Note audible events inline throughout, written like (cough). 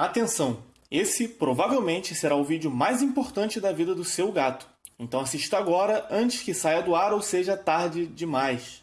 Atenção! Esse provavelmente será o vídeo mais importante da vida do seu gato. Então assista agora antes que saia do ar ou seja tarde demais.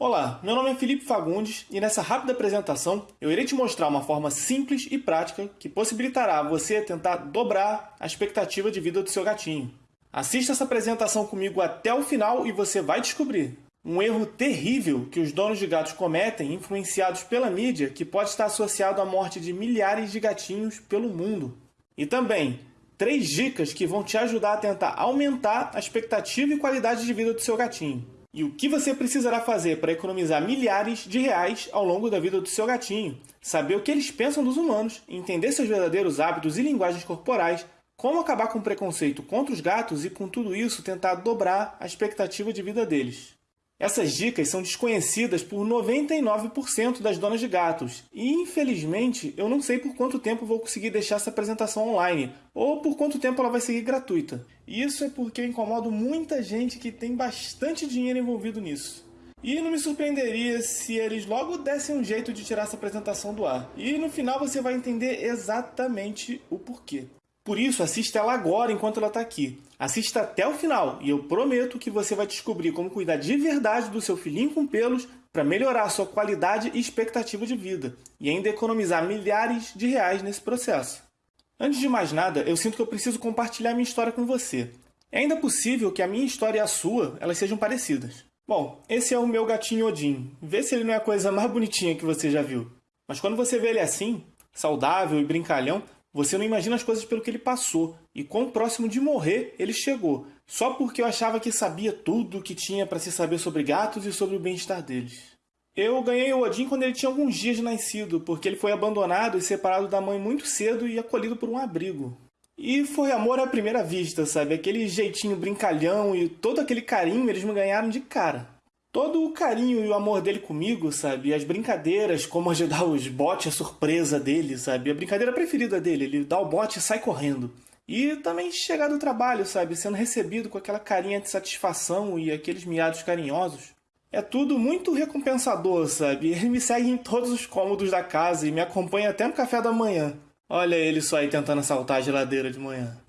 Olá, meu nome é Felipe Fagundes e nessa rápida apresentação eu irei te mostrar uma forma simples e prática que possibilitará você tentar dobrar a expectativa de vida do seu gatinho. Assista essa apresentação comigo até o final e você vai descobrir um erro terrível que os donos de gatos cometem, influenciados pela mídia, que pode estar associado à morte de milhares de gatinhos pelo mundo. E também, três dicas que vão te ajudar a tentar aumentar a expectativa e qualidade de vida do seu gatinho e o que você precisará fazer para economizar milhares de reais ao longo da vida do seu gatinho, saber o que eles pensam dos humanos, entender seus verdadeiros hábitos e linguagens corporais, como acabar com o preconceito contra os gatos e, com tudo isso, tentar dobrar a expectativa de vida deles. Essas dicas são desconhecidas por 99% das donas de gatos e, infelizmente, eu não sei por quanto tempo vou conseguir deixar essa apresentação online ou por quanto tempo ela vai seguir gratuita. Isso é porque eu incomodo muita gente que tem bastante dinheiro envolvido nisso. E não me surpreenderia se eles logo dessem um jeito de tirar essa apresentação do ar. E no final você vai entender exatamente o porquê. Por isso, assista ela agora enquanto ela está aqui. Assista até o final e eu prometo que você vai descobrir como cuidar de verdade do seu filhinho com pelos para melhorar a sua qualidade e expectativa de vida e ainda economizar milhares de reais nesse processo. Antes de mais nada, eu sinto que eu preciso compartilhar minha história com você. É ainda possível que a minha história e a sua elas sejam parecidas. Bom, esse é o meu gatinho Odin. Vê se ele não é a coisa mais bonitinha que você já viu. Mas quando você vê ele assim, saudável e brincalhão, você não imagina as coisas pelo que ele passou e quão próximo de morrer ele chegou, só porque eu achava que sabia tudo o que tinha para se saber sobre gatos e sobre o bem-estar deles. Eu ganhei o Odin quando ele tinha alguns dias de nascido, porque ele foi abandonado e separado da mãe muito cedo e acolhido por um abrigo. E foi amor à primeira vista, sabe? Aquele jeitinho brincalhão e todo aquele carinho eles me ganharam de cara todo o carinho e o amor dele comigo, sabe? As brincadeiras, como ajudar os botes, a surpresa dele, sabe? A brincadeira preferida dele, ele dá o bote e sai correndo. E também chegar do trabalho, sabe? Sendo recebido com aquela carinha de satisfação e aqueles miados carinhosos. É tudo muito recompensador, sabe? Ele me segue em todos os cômodos da casa e me acompanha até no café da manhã. Olha ele só aí tentando assaltar a geladeira de manhã.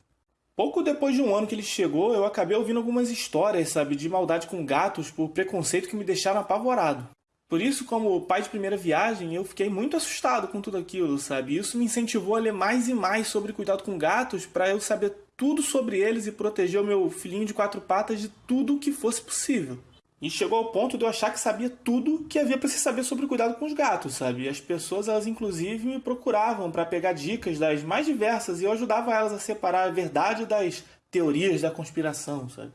Pouco depois de um ano que ele chegou, eu acabei ouvindo algumas histórias, sabe, de maldade com gatos por preconceito que me deixaram apavorado. Por isso, como pai de primeira viagem, eu fiquei muito assustado com tudo aquilo, sabe? Isso me incentivou a ler mais e mais sobre cuidado com gatos para eu saber tudo sobre eles e proteger o meu filhinho de quatro patas de tudo o que fosse possível. E chegou ao ponto de eu achar que sabia tudo que havia para se saber sobre cuidado com os gatos, sabe? As pessoas, elas inclusive me procuravam para pegar dicas das mais diversas e eu ajudava elas a separar a verdade das teorias da conspiração, sabe?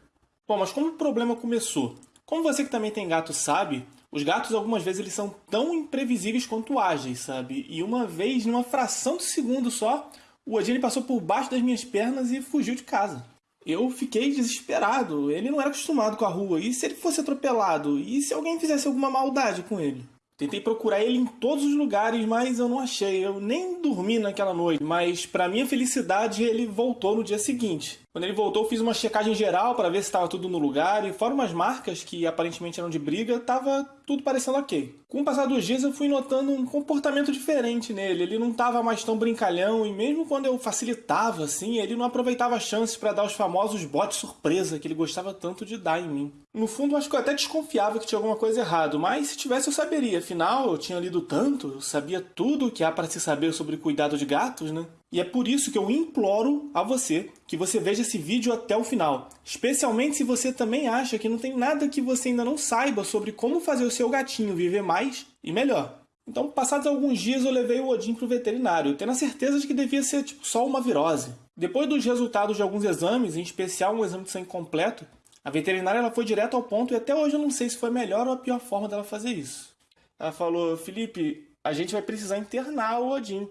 Bom, mas como o problema começou? Como você que também tem gato sabe, os gatos algumas vezes eles são tão imprevisíveis quanto ágeis, sabe? E uma vez, numa fração de segundo só, o Odin passou por baixo das minhas pernas e fugiu de casa eu fiquei desesperado. Ele não era acostumado com a rua. E se ele fosse atropelado? E se alguém fizesse alguma maldade com ele? Tentei procurar ele em todos os lugares, mas eu não achei. Eu nem dormi naquela noite. Mas, para minha felicidade, ele voltou no dia seguinte. Quando ele voltou, eu fiz uma checagem geral para ver se estava tudo no lugar. E fora umas marcas que aparentemente eram de briga, estava tudo parecendo ok. Com o passar dos dias, eu fui notando um comportamento diferente nele. Ele não estava mais tão brincalhão. E mesmo quando eu facilitava, assim, ele não aproveitava chances para dar os famosos botes surpresa que ele gostava tanto de dar em mim. No fundo, acho que eu até desconfiava que tinha alguma coisa errada, mas se tivesse eu saberia. Afinal, eu tinha lido tanto, eu sabia tudo o que há para se saber sobre cuidado de gatos, né? E é por isso que eu imploro a você que você veja esse vídeo até o final. Especialmente se você também acha que não tem nada que você ainda não saiba sobre como fazer o seu gatinho viver mais e melhor. Então, passados alguns dias, eu levei o Odin para o veterinário, tendo a certeza de que devia ser tipo, só uma virose. Depois dos resultados de alguns exames, em especial um exame de sangue completo, a veterinária ela foi direto ao ponto e até hoje eu não sei se foi a melhor ou a pior forma dela fazer isso. Ela falou: Felipe, a gente vai precisar internar o Odin.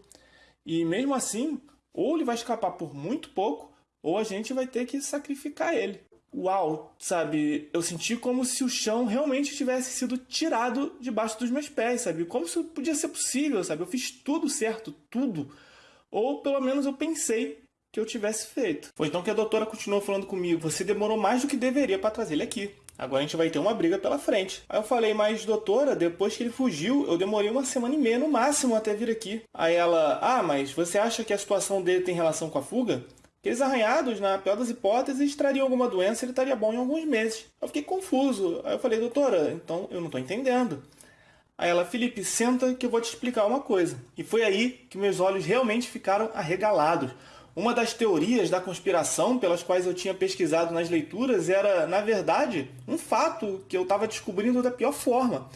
E mesmo assim, ou ele vai escapar por muito pouco, ou a gente vai ter que sacrificar ele. Uau, sabe? Eu senti como se o chão realmente tivesse sido tirado debaixo dos meus pés, sabe? Como isso podia ser possível, sabe? Eu fiz tudo certo, tudo. Ou pelo menos eu pensei que eu tivesse feito. Foi então que a doutora continuou falando comigo: você demorou mais do que deveria para trazer ele aqui. Agora a gente vai ter uma briga pela frente. Aí eu falei, mas doutora, depois que ele fugiu, eu demorei uma semana e meia no máximo até vir aqui. Aí ela, ah, mas você acha que a situação dele tem relação com a fuga? Aqueles arranhados, na pior das hipóteses, trariam alguma doença e ele estaria bom em alguns meses. Eu fiquei confuso. Aí eu falei, doutora, então eu não estou entendendo. Aí ela, Felipe, senta que eu vou te explicar uma coisa. E foi aí que meus olhos realmente ficaram arregalados. Uma das teorias da conspiração pelas quais eu tinha pesquisado nas leituras era, na verdade, um fato que eu estava descobrindo da pior forma.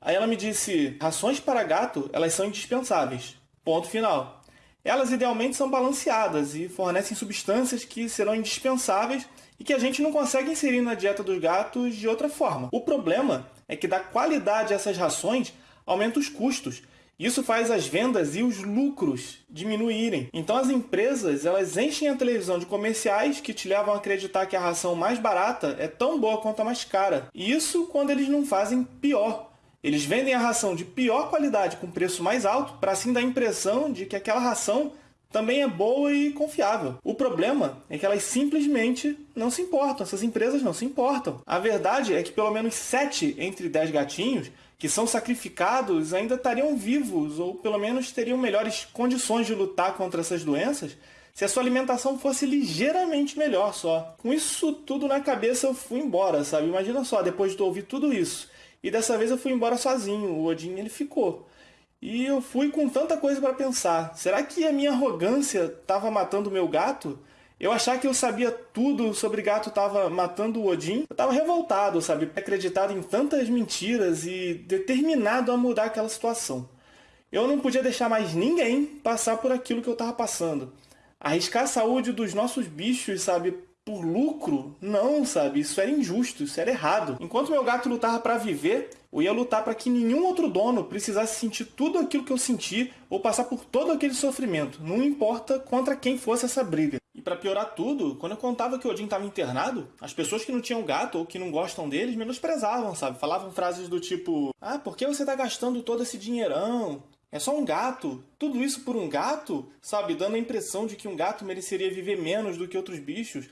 Aí ela me disse, rações para gato, elas são indispensáveis. Ponto final. Elas idealmente são balanceadas e fornecem substâncias que serão indispensáveis e que a gente não consegue inserir na dieta dos gatos de outra forma. O problema é que da qualidade dessas rações aumenta os custos. Isso faz as vendas e os lucros diminuírem. Então as empresas elas enchem a televisão de comerciais que te levam a acreditar que a ração mais barata é tão boa quanto a mais cara. E isso quando eles não fazem pior. Eles vendem a ração de pior qualidade com preço mais alto para assim dar a impressão de que aquela ração também é boa e confiável. O problema é que elas simplesmente não se importam, essas empresas não se importam. A verdade é que pelo menos 7 entre 10 gatinhos que são sacrificados ainda estariam vivos ou pelo menos teriam melhores condições de lutar contra essas doenças se a sua alimentação fosse ligeiramente melhor só. Com isso tudo na cabeça eu fui embora, sabe? Imagina só, depois de ouvir tudo isso. E dessa vez eu fui embora sozinho, o Odin ele ficou. E eu fui com tanta coisa para pensar. Será que a minha arrogância estava matando o meu gato? Eu achar que eu sabia tudo sobre gato estava matando o Odin. Eu estava revoltado, sabe? Acreditado em tantas mentiras e determinado a mudar aquela situação. Eu não podia deixar mais ninguém passar por aquilo que eu estava passando. Arriscar a saúde dos nossos bichos, sabe? Por lucro? Não, sabe? Isso era injusto, isso era errado. Enquanto meu gato lutava para viver, eu ia lutar para que nenhum outro dono precisasse sentir tudo aquilo que eu senti ou passar por todo aquele sofrimento, não importa contra quem fosse essa briga. E para piorar tudo, quando eu contava que o Odin estava internado, as pessoas que não tinham gato ou que não gostam deles menosprezavam, sabe? Falavam frases do tipo: Ah, por que você está gastando todo esse dinheirão? É só um gato. Tudo isso por um gato? Sabe? Dando a impressão de que um gato mereceria viver menos do que outros bichos.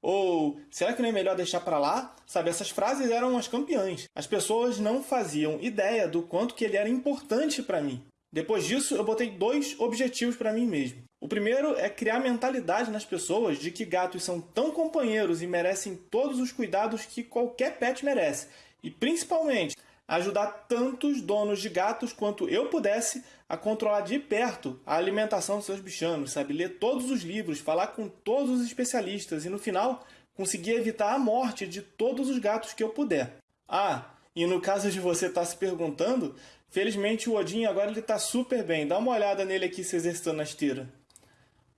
Ou será que não é melhor deixar para lá? Sabe, essas frases eram as campeãs. As pessoas não faziam ideia do quanto que ele era importante para mim. Depois disso, eu botei dois objetivos para mim mesmo. O primeiro é criar mentalidade nas pessoas de que gatos são tão companheiros e merecem todos os cuidados que qualquer pet merece. E principalmente, ajudar tantos donos de gatos quanto eu pudesse a controlar de perto a alimentação dos seus bichanos, sabe? Ler todos os livros, falar com todos os especialistas e no final conseguir evitar a morte de todos os gatos que eu puder. Ah, e no caso de você estar tá se perguntando, felizmente o Odin agora ele está super bem. Dá uma olhada nele aqui se exercitando na esteira.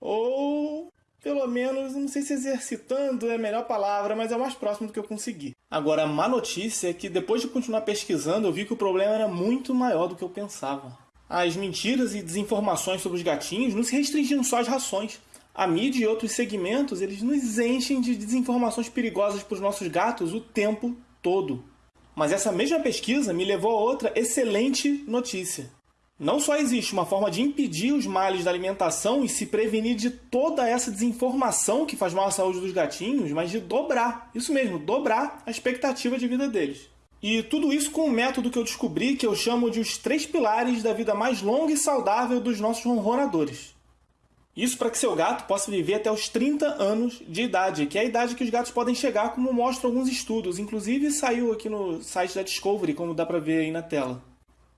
Ou pelo menos, não sei se exercitando é a melhor palavra, mas é o mais próximo do que eu consegui. Agora, a má notícia é que depois de continuar pesquisando, eu vi que o problema era muito maior do que eu pensava. As mentiras e desinformações sobre os gatinhos não se restringiam só às rações. A mídia e outros segmentos, eles nos enchem de desinformações perigosas para os nossos gatos o tempo todo. Mas essa mesma pesquisa me levou a outra excelente notícia. Não só existe uma forma de impedir os males da alimentação e se prevenir de toda essa desinformação que faz mal à saúde dos gatinhos, mas de dobrar, isso mesmo, dobrar a expectativa de vida deles. E tudo isso com um método que eu descobri que eu chamo de os três pilares da vida mais longa e saudável dos nossos ronronadores. Isso para que seu gato possa viver até os 30 anos de idade, que é a idade que os gatos podem chegar, como mostram alguns estudos. Inclusive saiu aqui no site da Discovery, como dá para ver aí na tela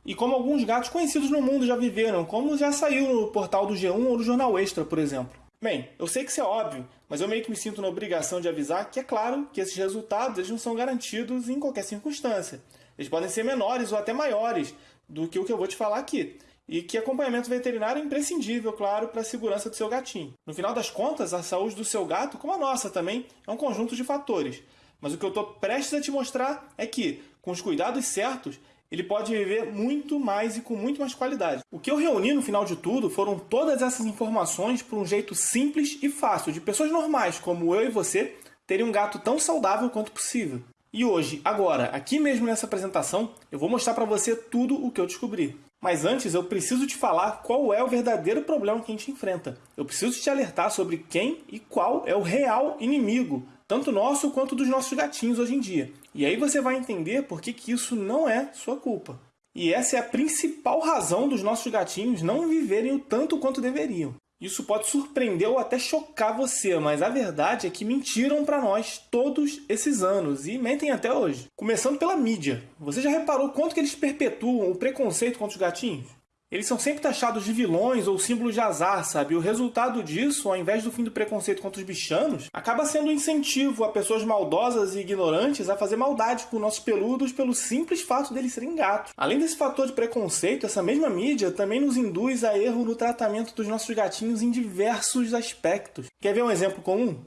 e como alguns gatos conhecidos no mundo já viveram, como já saiu no portal do G1 ou do Jornal Extra, por exemplo. Bem, eu sei que isso é óbvio, mas eu meio que me sinto na obrigação de avisar que é claro que esses resultados eles não são garantidos em qualquer circunstância. Eles podem ser menores ou até maiores do que o que eu vou te falar aqui. E que acompanhamento veterinário é imprescindível, claro, para a segurança do seu gatinho. No final das contas, a saúde do seu gato, como a nossa também, é um conjunto de fatores. Mas o que eu estou prestes a te mostrar é que, com os cuidados certos, ele pode viver muito mais e com muito mais qualidade. O que eu reuni no final de tudo foram todas essas informações por um jeito simples e fácil de pessoas normais como eu e você terem um gato tão saudável quanto possível. E hoje, agora, aqui mesmo nessa apresentação, eu vou mostrar para você tudo o que eu descobri. Mas antes eu preciso te falar qual é o verdadeiro problema que a gente enfrenta. Eu preciso te alertar sobre quem e qual é o real inimigo, tanto nosso quanto dos nossos gatinhos hoje em dia. E aí você vai entender por que, que isso não é sua culpa. E essa é a principal razão dos nossos gatinhos não viverem o tanto quanto deveriam. Isso pode surpreender ou até chocar você, mas a verdade é que mentiram para nós todos esses anos e mentem até hoje. Começando pela mídia. Você já reparou quanto que eles perpetuam o preconceito contra os gatinhos? Eles são sempre taxados de vilões ou símbolos de azar, sabe? O resultado disso, ao invés do fim do preconceito contra os bichanos, acaba sendo um incentivo a pessoas maldosas e ignorantes a fazer maldade com nossos peludos pelo simples fato deles serem gatos. Além desse fator de preconceito, essa mesma mídia também nos induz a erro no tratamento dos nossos gatinhos em diversos aspectos. Quer ver um exemplo comum?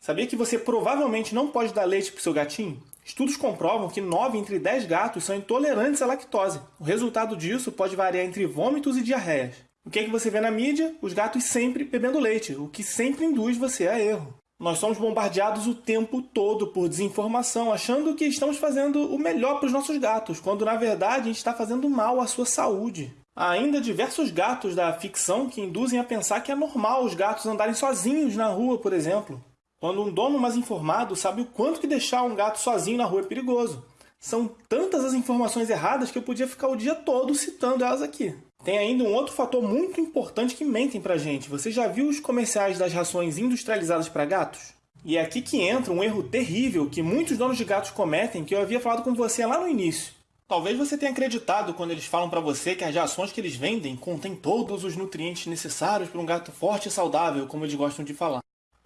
Sabia que você provavelmente não pode dar leite para o seu gatinho? Estudos comprovam que 9 entre 10 gatos são intolerantes à lactose. O resultado disso pode variar entre vômitos e diarreias. O que é que você vê na mídia? Os gatos sempre bebendo leite, o que sempre induz você a erro. Nós somos bombardeados o tempo todo por desinformação, achando que estamos fazendo o melhor para os nossos gatos, quando na verdade a gente está fazendo mal à sua saúde. Há ainda diversos gatos da ficção que induzem a pensar que é normal os gatos andarem sozinhos na rua, por exemplo. Quando um dono mais informado sabe o quanto que deixar um gato sozinho na rua é perigoso. São tantas as informações erradas que eu podia ficar o dia todo citando elas aqui. Tem ainda um outro fator muito importante que mentem pra gente. Você já viu os comerciais das rações industrializadas para gatos? E é aqui que entra um erro terrível que muitos donos de gatos cometem que eu havia falado com você lá no início. Talvez você tenha acreditado quando eles falam para você que as rações que eles vendem contêm todos os nutrientes necessários para um gato forte e saudável, como eles gostam de falar.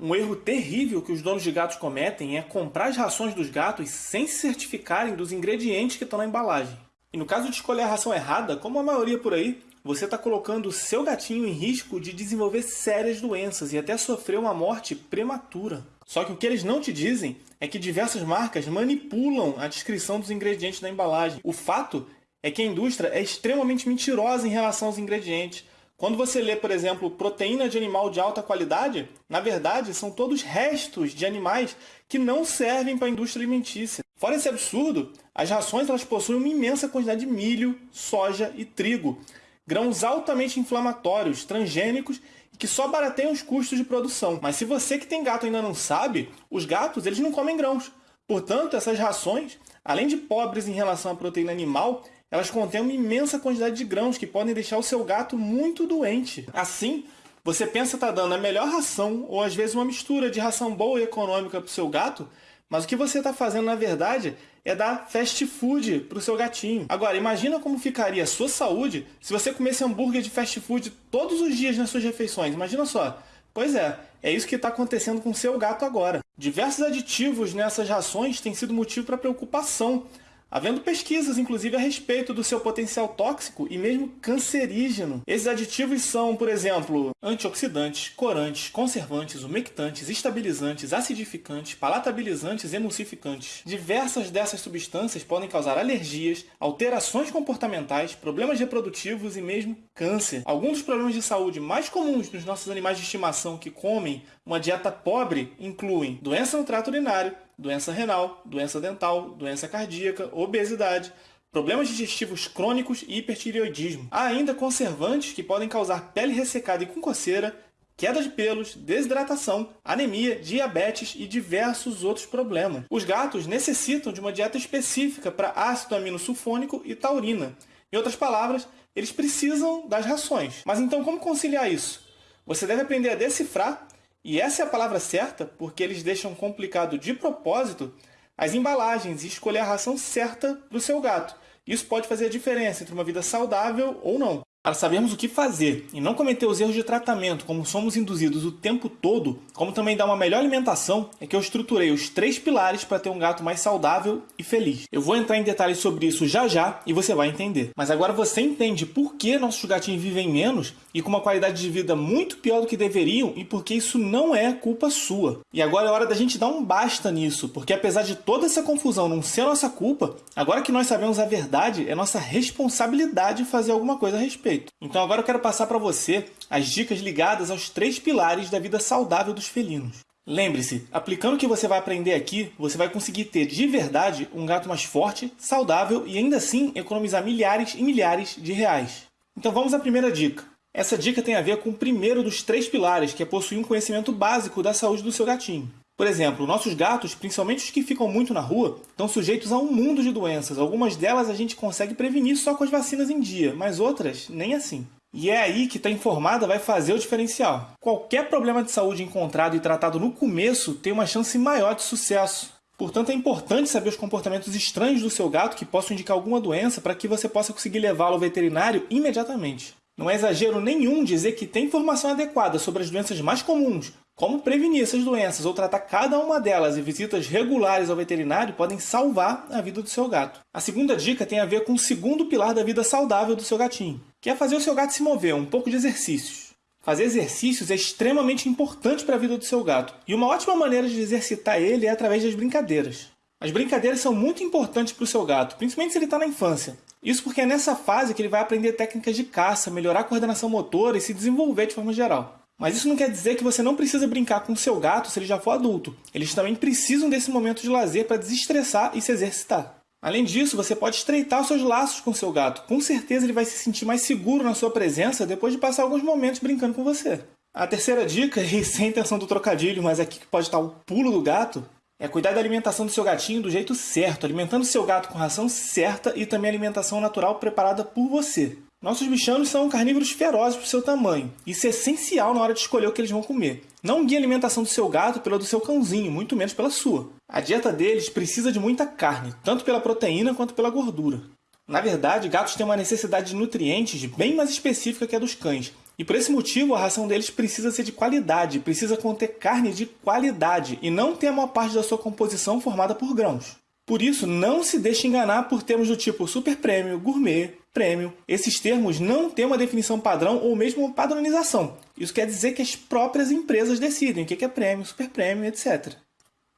Um erro terrível que os donos de gatos cometem é comprar as rações dos gatos sem se certificarem dos ingredientes que estão na embalagem. E no caso de escolher a ração errada, como a maioria por aí, você está colocando o seu gatinho em risco de desenvolver sérias doenças e até sofrer uma morte prematura. Só que o que eles não te dizem é que diversas marcas manipulam a descrição dos ingredientes da embalagem. O fato é que a indústria é extremamente mentirosa em relação aos ingredientes, quando você lê, por exemplo, proteína de animal de alta qualidade, na verdade são todos restos de animais que não servem para a indústria alimentícia. Fora esse absurdo, as rações elas possuem uma imensa quantidade de milho, soja e trigo, grãos altamente inflamatórios, transgênicos e que só barateiam os custos de produção. Mas se você que tem gato ainda não sabe, os gatos eles não comem grãos. Portanto, essas rações, além de pobres em relação à proteína animal, elas contêm uma imensa quantidade de grãos que podem deixar o seu gato muito doente. Assim, você pensa estar tá dando a melhor ração ou às vezes uma mistura de ração boa e econômica para o seu gato, mas o que você está fazendo na verdade é dar fast food para o seu gatinho. Agora, imagina como ficaria a sua saúde se você comesse hambúrguer de fast food todos os dias nas suas refeições. Imagina só. Pois é, é isso que está acontecendo com o seu gato agora. Diversos aditivos nessas rações têm sido motivo para preocupação havendo pesquisas, inclusive, a respeito do seu potencial tóxico e mesmo cancerígeno. Esses aditivos são, por exemplo, antioxidantes, corantes, conservantes, umectantes, estabilizantes, acidificantes, palatabilizantes emulsificantes. Diversas dessas substâncias podem causar alergias, alterações comportamentais, problemas reprodutivos e mesmo câncer. Alguns dos problemas de saúde mais comuns nos nossos animais de estimação que comem uma dieta pobre incluem doença no trato urinário, doença renal, doença dental, doença cardíaca, obesidade, problemas digestivos crônicos e hipertireoidismo. Há ainda conservantes que podem causar pele ressecada e com coceira, queda de pelos, desidratação, anemia, diabetes e diversos outros problemas. Os gatos necessitam de uma dieta específica para ácido aminosulfônico e taurina. Em outras palavras, eles precisam das rações. Mas então como conciliar isso? Você deve aprender a decifrar e essa é a palavra certa porque eles deixam complicado de propósito as embalagens e escolher a ração certa para o seu gato. Isso pode fazer a diferença entre uma vida saudável ou não. Para sabermos o que fazer e não cometer os erros de tratamento como somos induzidos o tempo todo, como também dar uma melhor alimentação, é que eu estruturei os três pilares para ter um gato mais saudável e feliz. Eu vou entrar em detalhes sobre isso já já e você vai entender. Mas agora você entende por que nossos gatinhos vivem menos e com uma qualidade de vida muito pior do que deveriam e por que isso não é culpa sua. E agora é hora da gente dar um basta nisso, porque apesar de toda essa confusão não ser nossa culpa, agora que nós sabemos a verdade, é nossa responsabilidade fazer alguma coisa a respeito. Então agora eu quero passar para você as dicas ligadas aos três pilares da vida saudável dos felinos. Lembre-se, aplicando o que você vai aprender aqui, você vai conseguir ter de verdade um gato mais forte, saudável e ainda assim economizar milhares e milhares de reais. Então vamos à primeira dica. Essa dica tem a ver com o primeiro dos três pilares, que é possuir um conhecimento básico da saúde do seu gatinho. Por exemplo, nossos gatos, principalmente os que ficam muito na rua, estão sujeitos a um mundo de doenças. Algumas delas a gente consegue prevenir só com as vacinas em dia, mas outras nem assim. E é aí que estar tá informada vai fazer o diferencial. Qualquer problema de saúde encontrado e tratado no começo tem uma chance maior de sucesso. Portanto, é importante saber os comportamentos estranhos do seu gato que possam indicar alguma doença para que você possa conseguir levá-lo ao veterinário imediatamente. Não é exagero nenhum dizer que tem informação adequada sobre as doenças mais comuns, como prevenir essas doenças ou tratar cada uma delas e visitas regulares ao veterinário podem salvar a vida do seu gato. A segunda dica tem a ver com o segundo pilar da vida saudável do seu gatinho, que é fazer o seu gato se mover, um pouco de exercícios. Fazer exercícios é extremamente importante para a vida do seu gato, e uma ótima maneira de exercitar ele é através das brincadeiras. As brincadeiras são muito importantes para o seu gato, principalmente se ele está na infância. Isso porque é nessa fase que ele vai aprender técnicas de caça, melhorar a coordenação motora e se desenvolver de forma geral. Mas isso não quer dizer que você não precisa brincar com o seu gato se ele já for adulto. Eles também precisam desse momento de lazer para desestressar e se exercitar. Além disso, você pode estreitar os seus laços com seu gato. Com certeza ele vai se sentir mais seguro na sua presença depois de passar alguns momentos brincando com você. A terceira dica, (laughs) e sem intenção do trocadilho, mas aqui que pode estar o pulo do gato, é cuidar da alimentação do seu gatinho do jeito certo, alimentando seu gato com ração certa e também alimentação natural preparada por você. Nossos bichanos são carnívoros ferozes por seu tamanho. Isso é essencial na hora de escolher o que eles vão comer. Não guie a alimentação do seu gato pela do seu cãozinho, muito menos pela sua. A dieta deles precisa de muita carne, tanto pela proteína quanto pela gordura. Na verdade, gatos têm uma necessidade de nutrientes bem mais específica que a dos cães, e por esse motivo a ração deles precisa ser de qualidade, precisa conter carne de qualidade e não ter a maior parte da sua composição formada por grãos. Por isso, não se deixe enganar por termos do tipo super prêmio, gourmet, prêmio. Esses termos não têm uma definição padrão ou mesmo padronização. Isso quer dizer que as próprias empresas decidem o que é prêmio, super prêmio, etc.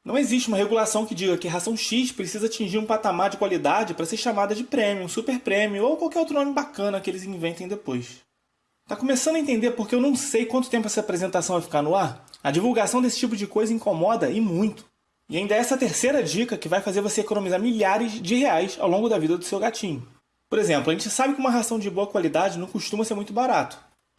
Não existe uma regulação que diga que a ração X precisa atingir um patamar de qualidade para ser chamada de prêmio, super prêmio ou qualquer outro nome bacana que eles inventem depois. Tá começando a entender porque eu não sei quanto tempo essa apresentação vai ficar no ar? A divulgação desse tipo de coisa incomoda e muito. E ainda é essa terceira dica que vai fazer você economizar milhares de reais ao longo da vida do seu gatinho. Por exemplo, a gente sabe que uma ração de boa qualidade não costuma ser muito barato.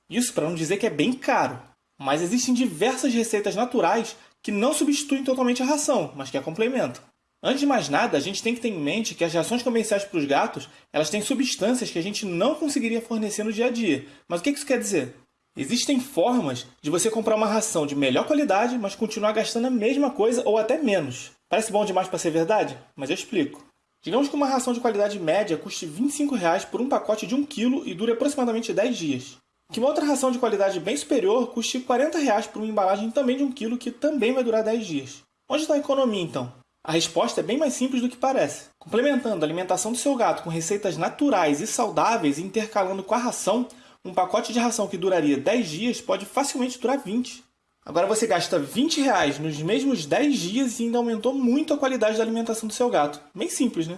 Isso para não dizer que é bem caro. Mas existem diversas receitas naturais que não substituem totalmente a ração, mas que a complementam. Antes de mais nada, a gente tem que ter em mente que as rações comerciais para os gatos elas têm substâncias que a gente não conseguiria fornecer no dia a dia. Mas o que isso quer dizer? Existem formas de você comprar uma ração de melhor qualidade, mas continuar gastando a mesma coisa ou até menos. Parece bom demais para ser verdade? Mas eu explico. Digamos que uma ração de qualidade média custe 25 reais por um pacote de 1 kg e dure aproximadamente 10 dias. Que uma outra ração de qualidade bem superior custe 40 reais por uma embalagem também de 1 kg que também vai durar 10 dias. Onde está a economia então? A resposta é bem mais simples do que parece. Complementando a alimentação do seu gato com receitas naturais e saudáveis e intercalando com a ração, um pacote de ração que duraria 10 dias pode facilmente durar 20. Agora você gasta 20 reais nos mesmos 10 dias e ainda aumentou muito a qualidade da alimentação do seu gato. Bem simples, né?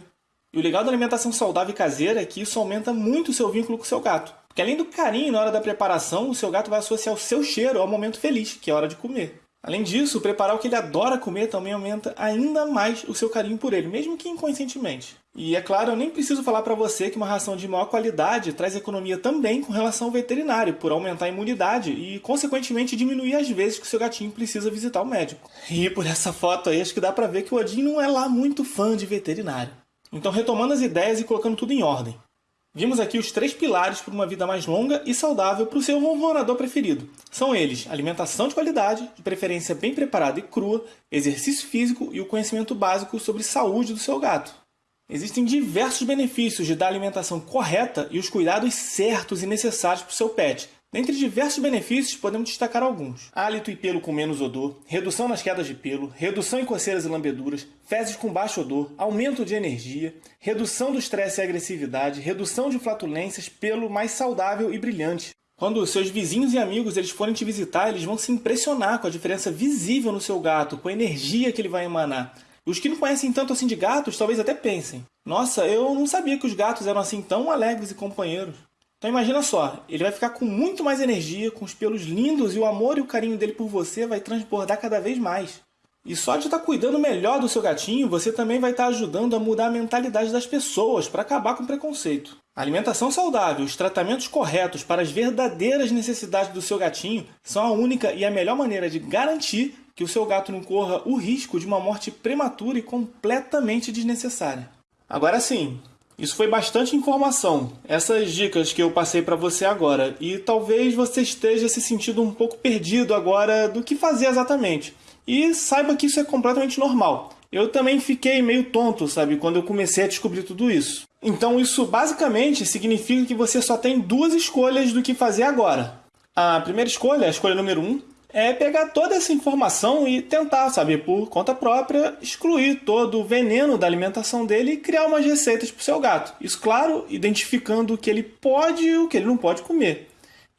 E o legal da alimentação saudável e caseira é que isso aumenta muito o seu vínculo com o seu gato. Porque além do carinho na hora da preparação, o seu gato vai associar o seu cheiro ao momento feliz, que é a hora de comer. Além disso, preparar o que ele adora comer também aumenta ainda mais o seu carinho por ele, mesmo que inconscientemente. E é claro, eu nem preciso falar para você que uma ração de maior qualidade traz economia também com relação ao veterinário, por aumentar a imunidade e, consequentemente, diminuir as vezes que seu gatinho precisa visitar o médico. E por essa foto aí, acho que dá pra ver que o Odin não é lá muito fã de veterinário. Então, retomando as ideias e colocando tudo em ordem. Vimos aqui os três pilares para uma vida mais longa e saudável para o seu ronronador preferido. São eles: alimentação de qualidade, de preferência bem preparada e crua, exercício físico e o conhecimento básico sobre saúde do seu gato. Existem diversos benefícios de dar alimentação correta e os cuidados certos e necessários para o seu pet, Dentre diversos benefícios, podemos destacar alguns. Hálito e pelo com menos odor, redução nas quedas de pelo, redução em coceiras e lambeduras, fezes com baixo odor, aumento de energia, redução do estresse e agressividade, redução de flatulências, pelo mais saudável e brilhante. Quando seus vizinhos e amigos eles forem te visitar, eles vão se impressionar com a diferença visível no seu gato, com a energia que ele vai emanar. Os que não conhecem tanto assim de gatos, talvez até pensem: Nossa, eu não sabia que os gatos eram assim tão alegres e companheiros. Então imagina só, ele vai ficar com muito mais energia, com os pelos lindos e o amor e o carinho dele por você vai transbordar cada vez mais. E só de estar cuidando melhor do seu gatinho, você também vai estar ajudando a mudar a mentalidade das pessoas para acabar com o preconceito. Alimentação saudável, os tratamentos corretos para as verdadeiras necessidades do seu gatinho são a única e a melhor maneira de garantir que o seu gato não corra o risco de uma morte prematura e completamente desnecessária. Agora sim, isso foi bastante informação, essas dicas que eu passei para você agora, e talvez você esteja se sentindo um pouco perdido agora do que fazer exatamente. E saiba que isso é completamente normal. Eu também fiquei meio tonto, sabe, quando eu comecei a descobrir tudo isso. Então isso basicamente significa que você só tem duas escolhas do que fazer agora. A primeira escolha, a escolha número um, é pegar toda essa informação e tentar, sabe, por conta própria, excluir todo o veneno da alimentação dele e criar umas receitas para o seu gato. Isso, claro, identificando o que ele pode e o que ele não pode comer.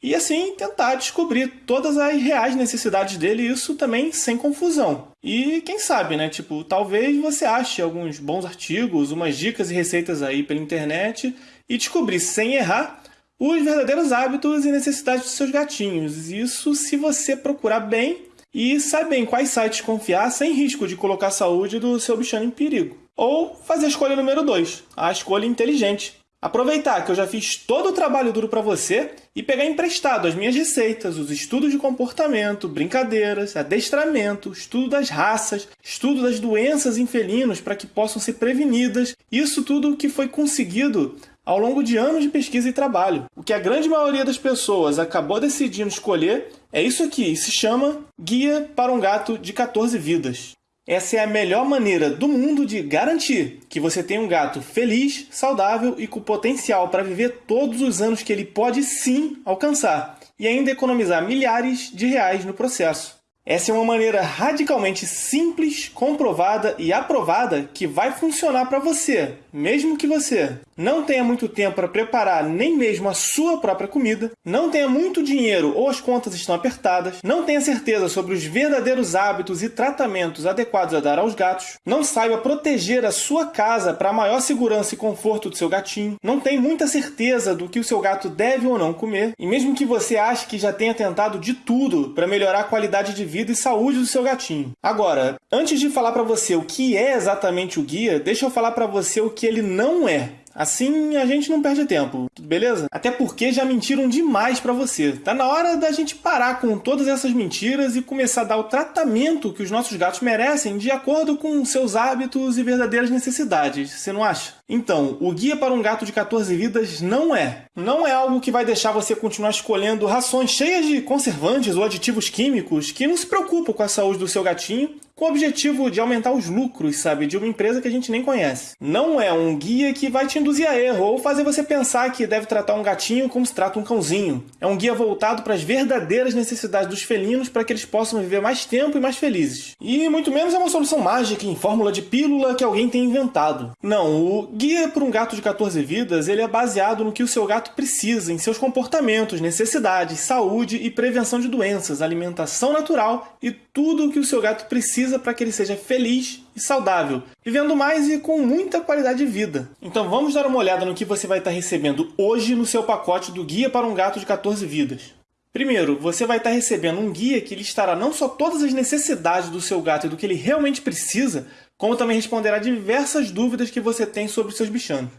E assim tentar descobrir todas as reais necessidades dele, isso também sem confusão. E quem sabe, né? Tipo, talvez você ache alguns bons artigos, umas dicas e receitas aí pela internet e descobrir sem errar os verdadeiros hábitos e necessidades dos seus gatinhos. Isso se você procurar bem e saber em quais sites confiar sem risco de colocar a saúde do seu bichano em perigo. Ou fazer a escolha número 2, a escolha inteligente. Aproveitar que eu já fiz todo o trabalho duro para você e pegar emprestado as minhas receitas, os estudos de comportamento, brincadeiras, adestramento, estudo das raças, estudo das doenças em felinos para que possam ser prevenidas. Isso tudo que foi conseguido ao longo de anos de pesquisa e trabalho. O que a grande maioria das pessoas acabou decidindo escolher é isso aqui, se chama Guia para um Gato de 14 Vidas. Essa é a melhor maneira do mundo de garantir que você tem um gato feliz, saudável e com potencial para viver todos os anos que ele pode sim alcançar e ainda economizar milhares de reais no processo. Essa é uma maneira radicalmente simples, comprovada e aprovada que vai funcionar para você, mesmo que você não tenha muito tempo para preparar nem mesmo a sua própria comida, não tenha muito dinheiro ou as contas estão apertadas, não tenha certeza sobre os verdadeiros hábitos e tratamentos adequados a dar aos gatos, não saiba proteger a sua casa para maior segurança e conforto do seu gatinho, não tem muita certeza do que o seu gato deve ou não comer, e mesmo que você ache que já tenha tentado de tudo para melhorar a qualidade de vida e saúde do seu gatinho. Agora, antes de falar para você o que é exatamente o guia, deixa eu falar para você o que ele não é. Assim a gente não perde tempo, beleza? Até porque já mentiram demais para você. Tá na hora da gente parar com todas essas mentiras e começar a dar o tratamento que os nossos gatos merecem de acordo com seus hábitos e verdadeiras necessidades. Você não acha? Então, o guia para um gato de 14 vidas não é. Não é algo que vai deixar você continuar escolhendo rações cheias de conservantes ou aditivos químicos que não se preocupam com a saúde do seu gatinho com o objetivo de aumentar os lucros, sabe, de uma empresa que a gente nem conhece. Não é um guia que vai te induzir a erro ou fazer você pensar que deve tratar um gatinho como se trata um cãozinho. É um guia voltado para as verdadeiras necessidades dos felinos para que eles possam viver mais tempo e mais felizes. E muito menos é uma solução mágica em fórmula de pílula que alguém tem inventado. Não, o guia para um gato de 14 vidas, ele é baseado no que o seu gato precisa, em seus comportamentos, necessidades, saúde e prevenção de doenças, alimentação natural e tudo o que o seu gato precisa para que ele seja feliz e saudável, vivendo mais e com muita qualidade de vida. Então vamos dar uma olhada no que você vai estar recebendo hoje no seu pacote do Guia para um Gato de 14 Vidas. Primeiro, você vai estar recebendo um guia que listará não só todas as necessidades do seu gato e do que ele realmente precisa, como também responderá diversas dúvidas que você tem sobre seus bichanos.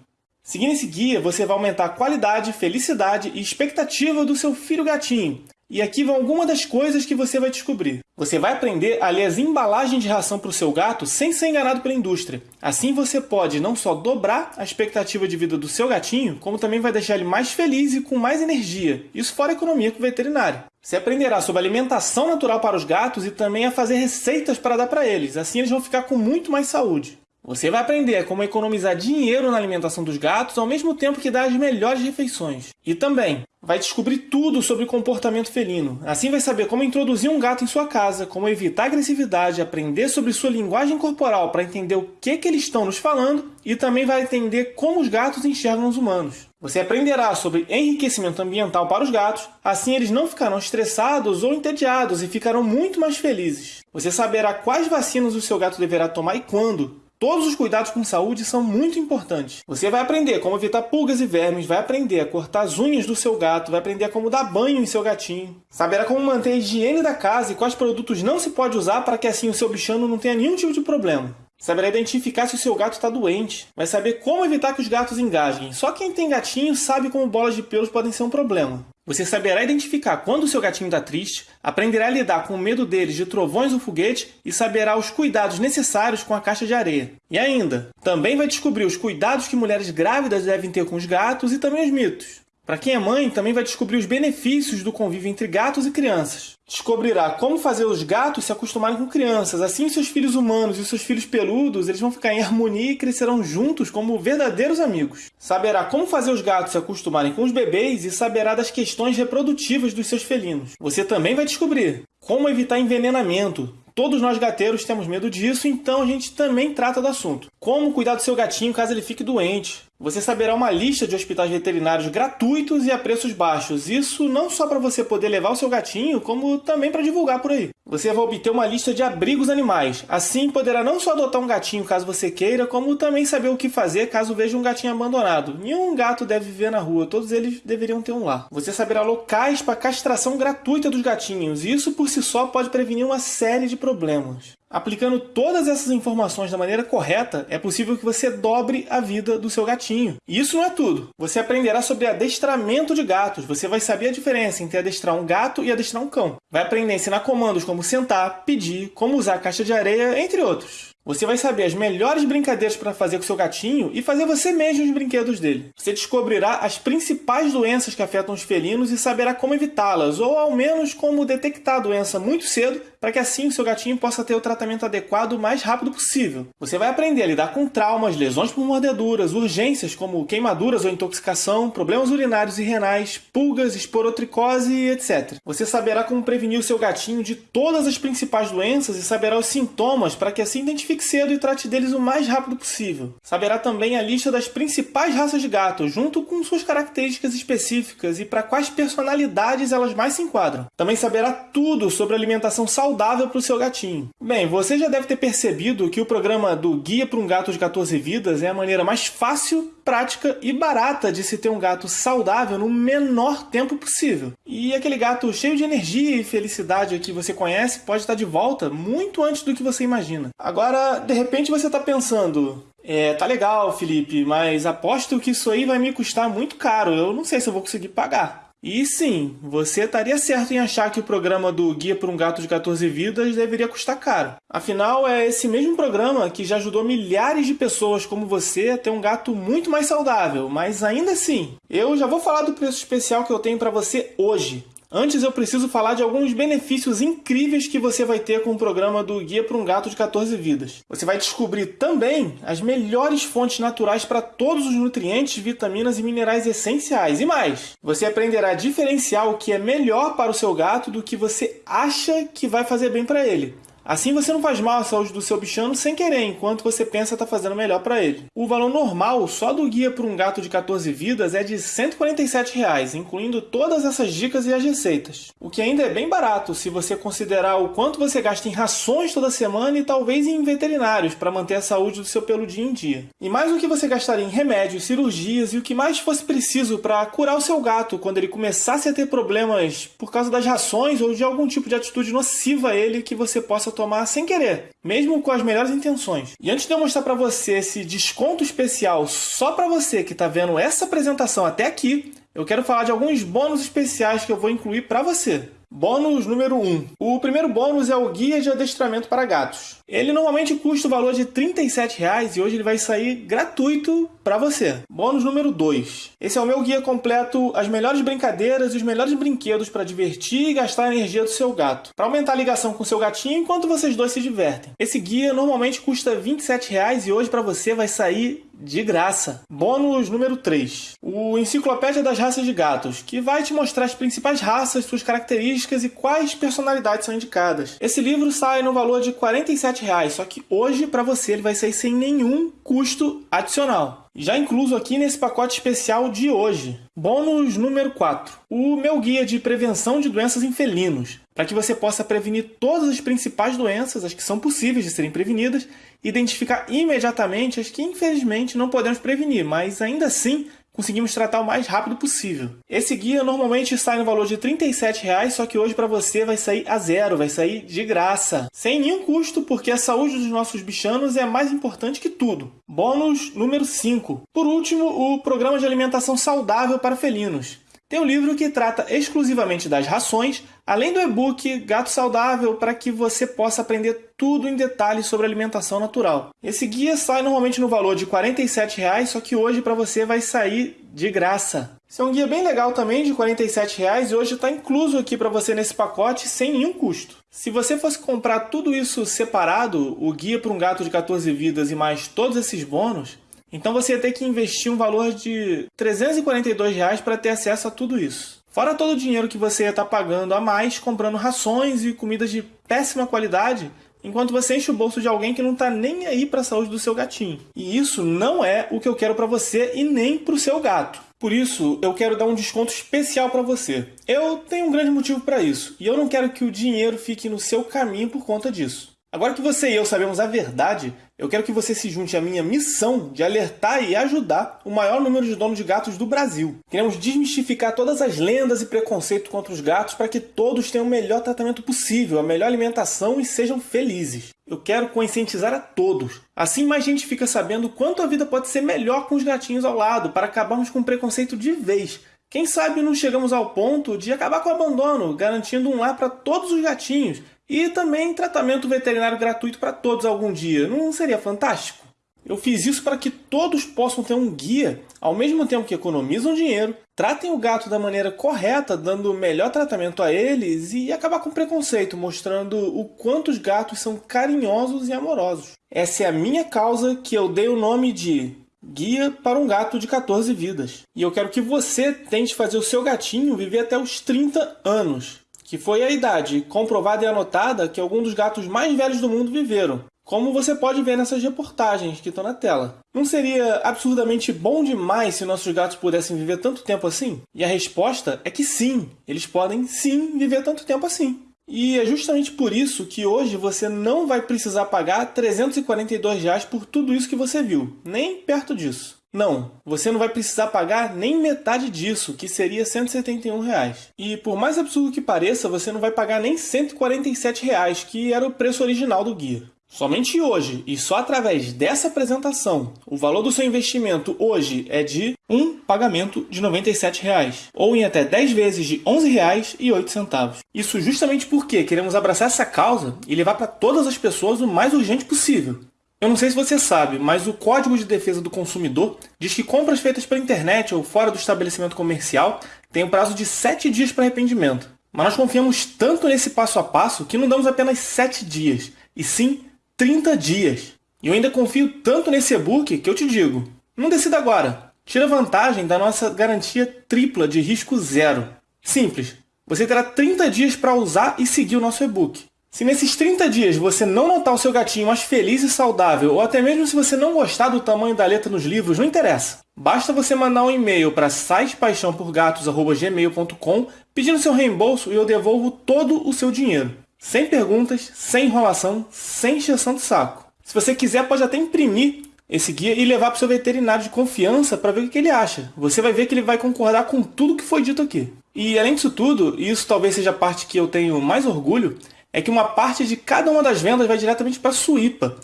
Seguindo esse guia, você vai aumentar a qualidade, felicidade e expectativa do seu filho gatinho, e aqui vão algumas das coisas que você vai descobrir. Você vai aprender a ler as embalagens de ração para o seu gato sem ser enganado pela indústria. Assim você pode não só dobrar a expectativa de vida do seu gatinho, como também vai deixar ele mais feliz e com mais energia. Isso fora economia com o veterinário. Você aprenderá sobre alimentação natural para os gatos e também a fazer receitas para dar para eles. Assim eles vão ficar com muito mais saúde. Você vai aprender como economizar dinheiro na alimentação dos gatos ao mesmo tempo que dar as melhores refeições. E também vai descobrir tudo sobre comportamento felino. Assim vai saber como introduzir um gato em sua casa, como evitar agressividade, aprender sobre sua linguagem corporal para entender o que, que eles estão nos falando e também vai entender como os gatos enxergam os humanos. Você aprenderá sobre enriquecimento ambiental para os gatos, assim eles não ficarão estressados ou entediados e ficarão muito mais felizes. Você saberá quais vacinas o seu gato deverá tomar e quando, Todos os cuidados com saúde são muito importantes. Você vai aprender como evitar pulgas e vermes, vai aprender a cortar as unhas do seu gato, vai aprender como dar banho em seu gatinho, saberá como manter a higiene da casa e quais produtos não se pode usar para que assim o seu bichano não tenha nenhum tipo de problema. Saberá identificar se o seu gato está doente. Vai saber como evitar que os gatos engasguem. Só quem tem gatinho sabe como bolas de pelos podem ser um problema. Você saberá identificar quando o seu gatinho está triste, aprenderá a lidar com o medo deles de trovões ou foguete e saberá os cuidados necessários com a caixa de areia. E ainda, também vai descobrir os cuidados que mulheres grávidas devem ter com os gatos e também os mitos. Para quem é mãe, também vai descobrir os benefícios do convívio entre gatos e crianças. Descobrirá como fazer os gatos se acostumarem com crianças. Assim, seus filhos humanos e seus filhos peludos eles vão ficar em harmonia e crescerão juntos como verdadeiros amigos. Saberá como fazer os gatos se acostumarem com os bebês e saberá das questões reprodutivas dos seus felinos. Você também vai descobrir como evitar envenenamento, Todos nós gateiros temos medo disso, então a gente também trata do assunto. Como cuidar do seu gatinho caso ele fique doente? Você saberá uma lista de hospitais veterinários gratuitos e a preços baixos. Isso não só para você poder levar o seu gatinho, como também para divulgar por aí. Você vai obter uma lista de abrigos animais. Assim, poderá não só adotar um gatinho caso você queira, como também saber o que fazer caso veja um gatinho abandonado. Nenhum gato deve viver na rua, todos eles deveriam ter um lar. Você saberá locais para castração gratuita dos gatinhos. Isso por si só pode prevenir uma série de problemas. Aplicando todas essas informações da maneira correta, é possível que você dobre a vida do seu gatinho. E isso não é tudo. Você aprenderá sobre adestramento de gatos. Você vai saber a diferença entre adestrar um gato e adestrar um cão. Vai aprender a ensinar comandos como sentar, pedir, como usar a caixa de areia, entre outros. Você vai saber as melhores brincadeiras para fazer com seu gatinho e fazer você mesmo os brinquedos dele. Você descobrirá as principais doenças que afetam os felinos e saberá como evitá-las, ou ao menos como detectar a doença muito cedo, para que assim o seu gatinho possa ter o tratamento adequado o mais rápido possível. Você vai aprender a lidar com traumas, lesões por mordeduras, urgências como queimaduras ou intoxicação, problemas urinários e renais, pulgas, esporotricose etc. Você saberá como prevenir o seu gatinho de todas as principais doenças e saberá os sintomas para que assim identifique identifique cedo e trate deles o mais rápido possível. Saberá também a lista das principais raças de gato, junto com suas características específicas e para quais personalidades elas mais se enquadram. Também saberá tudo sobre alimentação saudável para o seu gatinho. Bem, você já deve ter percebido que o programa do Guia para um Gato de 14 Vidas é a maneira mais fácil, prática e barata de se ter um gato saudável no menor tempo possível. E aquele gato cheio de energia e felicidade que você conhece pode estar de volta muito antes do que você imagina. Agora, de repente você está pensando, é, tá legal, Felipe, mas aposto que isso aí vai me custar muito caro. Eu não sei se eu vou conseguir pagar. E sim, você estaria certo em achar que o programa do Guia para um Gato de 14 Vidas deveria custar caro. Afinal, é esse mesmo programa que já ajudou milhares de pessoas como você a ter um gato muito mais saudável. Mas ainda assim, eu já vou falar do preço especial que eu tenho para você hoje. Antes eu preciso falar de alguns benefícios incríveis que você vai ter com o programa do Guia para um Gato de 14 Vidas. Você vai descobrir também as melhores fontes naturais para todos os nutrientes, vitaminas e minerais essenciais. E mais, você aprenderá a diferenciar o que é melhor para o seu gato do que você acha que vai fazer bem para ele. Assim você não faz mal à saúde do seu bichano sem querer, enquanto você pensa estar tá fazendo melhor para ele. O valor normal só do guia para um gato de 14 vidas é de 147 reais, incluindo todas essas dicas e as receitas. O que ainda é bem barato se você considerar o quanto você gasta em rações toda semana e talvez em veterinários para manter a saúde do seu peludinho em dia. E mais o que você gastaria em remédios, cirurgias e o que mais fosse preciso para curar o seu gato quando ele começasse a ter problemas por causa das rações ou de algum tipo de atitude nociva a ele que você possa tomar sem querer, mesmo com as melhores intenções. E antes de eu mostrar para você esse desconto especial só para você que está vendo essa apresentação até aqui, eu quero falar de alguns bônus especiais que eu vou incluir para você. Bônus número 1. O primeiro bônus é o Guia de Adestramento para Gatos. Ele normalmente custa o valor de R$ 37,00 e hoje ele vai sair gratuito para você. Bônus número 2. Esse é o meu guia completo, as melhores brincadeiras e os melhores brinquedos para divertir e gastar a energia do seu gato. Para aumentar a ligação com seu gatinho enquanto vocês dois se divertem. Esse guia normalmente custa R$ 27,00 e hoje para você vai sair de graça. Bônus número 3. O Enciclopédia das Raças de Gatos, que vai te mostrar as principais raças, suas características e quais personalidades são indicadas. Esse livro sai no valor de 47 reais, só que hoje para você ele vai sair sem nenhum custo adicional já incluso aqui nesse pacote especial de hoje. Bônus número 4. O meu guia de prevenção de doenças em felinos. para que você possa prevenir todas as principais doenças, as que são possíveis de serem prevenidas, identificar imediatamente as que infelizmente não podemos prevenir, mas ainda assim conseguimos tratar o mais rápido possível. Esse guia normalmente sai no valor de R$ 37,00, só que hoje para você vai sair a zero, vai sair de graça, sem nenhum custo, porque a saúde dos nossos bichanos é mais importante que tudo. Bônus número 5. Por último, o programa de alimentação saudável para felinos. Tem um livro que trata exclusivamente das rações, além do e-book Gato Saudável, para que você possa aprender tudo em detalhes sobre alimentação natural. Esse guia sai normalmente no valor de R$ 47,00, só que hoje para você vai sair de graça. Esse é um guia bem legal também, de R$ 47,00 e hoje está incluso aqui para você nesse pacote sem nenhum custo. Se você fosse comprar tudo isso separado, o guia para um gato de 14 vidas e mais todos esses bônus, então você ia ter que investir um valor de 342 reais para ter acesso a tudo isso. Fora todo o dinheiro que você ia estar tá pagando a mais comprando rações e comidas de péssima qualidade, enquanto você enche o bolso de alguém que não está nem aí para a saúde do seu gatinho. E isso não é o que eu quero para você e nem para o seu gato. Por isso, eu quero dar um desconto especial para você. Eu tenho um grande motivo para isso, e eu não quero que o dinheiro fique no seu caminho por conta disso. Agora que você e eu sabemos a verdade, eu quero que você se junte à minha missão de alertar e ajudar o maior número de donos de gatos do Brasil. Queremos desmistificar todas as lendas e preconceitos contra os gatos para que todos tenham o melhor tratamento possível, a melhor alimentação e sejam felizes. Eu quero conscientizar a todos. Assim mais gente fica sabendo quanto a vida pode ser melhor com os gatinhos ao lado, para acabarmos com o preconceito de vez. Quem sabe não chegamos ao ponto de acabar com o abandono, garantindo um lar para todos os gatinhos e também tratamento veterinário gratuito para todos algum dia. Não seria fantástico? Eu fiz isso para que todos possam ter um guia, ao mesmo tempo que economizam dinheiro, tratem o gato da maneira correta, dando o melhor tratamento a eles e acabar com o preconceito, mostrando o quanto os gatos são carinhosos e amorosos. Essa é a minha causa que eu dei o nome de Guia para um gato de 14 vidas. E eu quero que você tente fazer o seu gatinho viver até os 30 anos que foi a idade comprovada e anotada que alguns dos gatos mais velhos do mundo viveram, como você pode ver nessas reportagens que estão na tela. Não seria absurdamente bom demais se nossos gatos pudessem viver tanto tempo assim? E a resposta é que sim, eles podem sim viver tanto tempo assim. E é justamente por isso que hoje você não vai precisar pagar 342 reais por tudo isso que você viu, nem perto disso. Não, você não vai precisar pagar nem metade disso, que seria 171 reais. E por mais absurdo que pareça, você não vai pagar nem 147 reais, que era o preço original do guia. Somente hoje, e só através dessa apresentação, o valor do seu investimento hoje é de um pagamento de 97 reais, ou em até 10 vezes de R$ 11,08. Isso justamente porque queremos abraçar essa causa e levar para todas as pessoas o mais urgente possível. Eu não sei se você sabe, mas o Código de Defesa do Consumidor diz que compras feitas pela internet ou fora do estabelecimento comercial têm um prazo de 7 dias para arrependimento. Mas nós confiamos tanto nesse passo a passo que não damos apenas 7 dias, e sim 30 dias. E eu ainda confio tanto nesse e-book que eu te digo, não decida agora. Tira vantagem da nossa garantia tripla de risco zero. Simples, você terá 30 dias para usar e seguir o nosso e-book. Se nesses 30 dias você não notar o seu gatinho mais feliz e saudável, ou até mesmo se você não gostar do tamanho da letra nos livros, não interessa. Basta você mandar um e-mail para sitepaixãoporgatos.gmail.com pedindo seu reembolso e eu devolvo todo o seu dinheiro. Sem perguntas, sem enrolação, sem encheção de saco. Se você quiser, pode até imprimir esse guia e levar para o seu veterinário de confiança para ver o que ele acha. Você vai ver que ele vai concordar com tudo que foi dito aqui. E além disso tudo, e isso talvez seja a parte que eu tenho mais orgulho, é que uma parte de cada uma das vendas vai diretamente para a Suípa.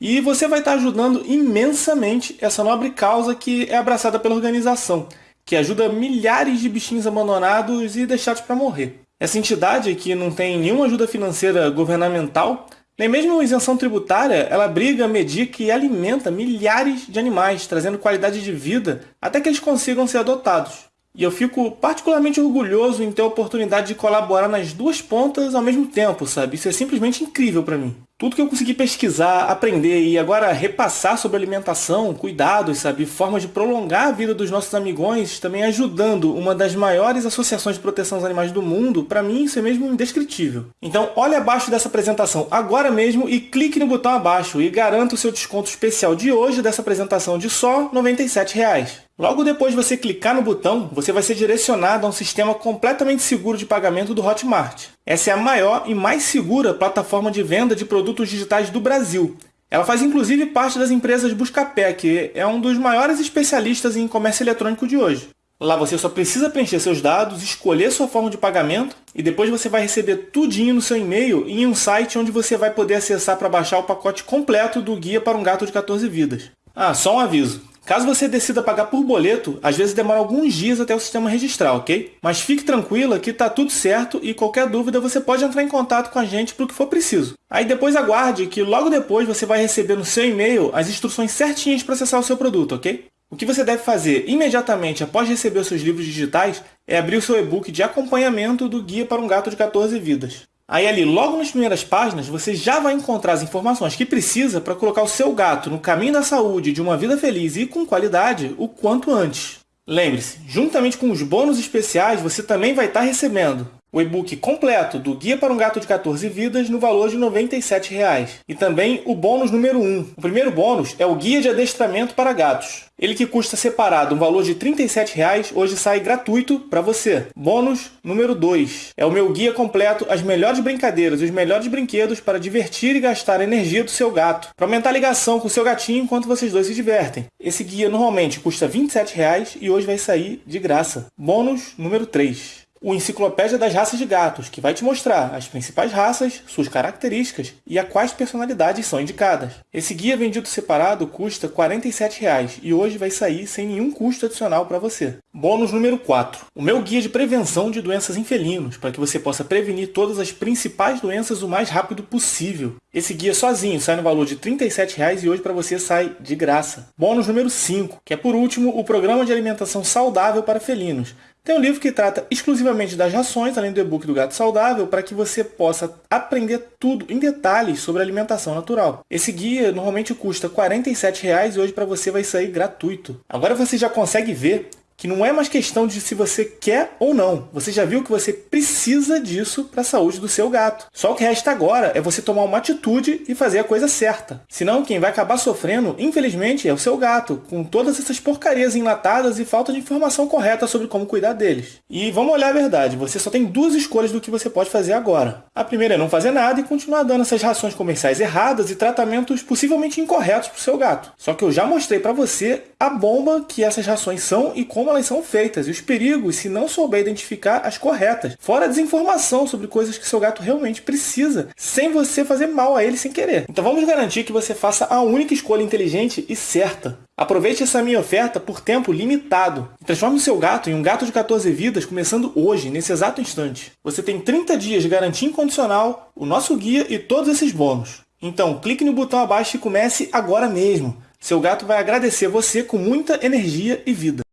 E você vai estar ajudando imensamente essa nobre causa que é abraçada pela organização, que ajuda milhares de bichinhos abandonados e deixados para morrer. Essa entidade, que não tem nenhuma ajuda financeira governamental, nem mesmo isenção tributária, ela briga, medica e alimenta milhares de animais, trazendo qualidade de vida até que eles consigam ser adotados. E eu fico particularmente orgulhoso em ter a oportunidade de colaborar nas duas pontas ao mesmo tempo, sabe? Isso é simplesmente incrível para mim. Tudo que eu consegui pesquisar, aprender e agora repassar sobre alimentação, cuidados, sabe? Formas de prolongar a vida dos nossos amigões, também ajudando uma das maiores associações de proteção aos animais do mundo, para mim isso é mesmo indescritível. Então olhe abaixo dessa apresentação agora mesmo e clique no botão abaixo e garanta o seu desconto especial de hoje dessa apresentação de só 97 reais. Logo depois de você clicar no botão, você vai ser direcionado a um sistema completamente seguro de pagamento do Hotmart. Essa é a maior e mais segura plataforma de venda de produtos digitais do Brasil. Ela faz inclusive parte das empresas Buscapé, que é um dos maiores especialistas em comércio eletrônico de hoje. Lá você só precisa preencher seus dados, escolher sua forma de pagamento e depois você vai receber tudinho no seu e-mail em um site onde você vai poder acessar para baixar o pacote completo do Guia para um Gato de 14 Vidas. Ah, só um aviso. Caso você decida pagar por boleto, às vezes demora alguns dias até o sistema registrar, ok? Mas fique tranquila que está tudo certo e qualquer dúvida você pode entrar em contato com a gente para o que for preciso. Aí depois aguarde que logo depois você vai receber no seu e-mail as instruções certinhas para acessar o seu produto, ok? O que você deve fazer imediatamente após receber os seus livros digitais é abrir o seu e-book de acompanhamento do Guia para um Gato de 14 Vidas. Aí ali, logo nas primeiras páginas, você já vai encontrar as informações que precisa para colocar o seu gato no caminho da saúde, de uma vida feliz e com qualidade o quanto antes. Lembre-se, juntamente com os bônus especiais, você também vai estar recebendo o e-book completo do Guia para um Gato de 14 Vidas no valor de 97 reais. E também o bônus número 1. O primeiro bônus é o Guia de Adestramento para Gatos. Ele que custa separado um valor de 37 reais, hoje sai gratuito para você. Bônus número 2 é o meu guia completo As melhores brincadeiras e os melhores brinquedos para divertir e gastar a energia do seu gato, para aumentar a ligação com o seu gatinho enquanto vocês dois se divertem. Esse guia normalmente custa 27 reais e hoje vai sair de graça. Bônus número 3 o Enciclopédia das Raças de Gatos, que vai te mostrar as principais raças, suas características e a quais personalidades são indicadas. Esse guia vendido separado custa 47 reais, e hoje vai sair sem nenhum custo adicional para você. Bônus número 4. O meu guia de prevenção de doenças em felinos, para que você possa prevenir todas as principais doenças o mais rápido possível. Esse guia sozinho sai no valor de 37 reais e hoje para você sai de graça. Bônus número 5, que é por último o programa de alimentação saudável para felinos, tem um livro que trata exclusivamente das rações, além do e-book do Gato Saudável, para que você possa aprender tudo em detalhes sobre alimentação natural. Esse guia normalmente custa 47 reais e hoje para você vai sair gratuito. Agora você já consegue ver que não é mais questão de se você quer ou não. Você já viu que você precisa disso para a saúde do seu gato. Só o que resta agora é você tomar uma atitude e fazer a coisa certa. Senão, quem vai acabar sofrendo, infelizmente, é o seu gato, com todas essas porcarias enlatadas e falta de informação correta sobre como cuidar deles. E vamos olhar a verdade, você só tem duas escolhas do que você pode fazer agora. A primeira é não fazer nada e continuar dando essas rações comerciais erradas e tratamentos possivelmente incorretos para o seu gato. Só que eu já mostrei para você a bomba que essas rações são e como como elas são feitas e os perigos se não souber identificar as corretas. Fora a desinformação sobre coisas que seu gato realmente precisa, sem você fazer mal a ele sem querer. Então vamos garantir que você faça a única escolha inteligente e certa. Aproveite essa minha oferta por tempo limitado. Transforme o seu gato em um gato de 14 vidas começando hoje, nesse exato instante. Você tem 30 dias de garantia incondicional, o nosso guia e todos esses bônus. Então clique no botão abaixo e comece agora mesmo. Seu gato vai agradecer você com muita energia e vida.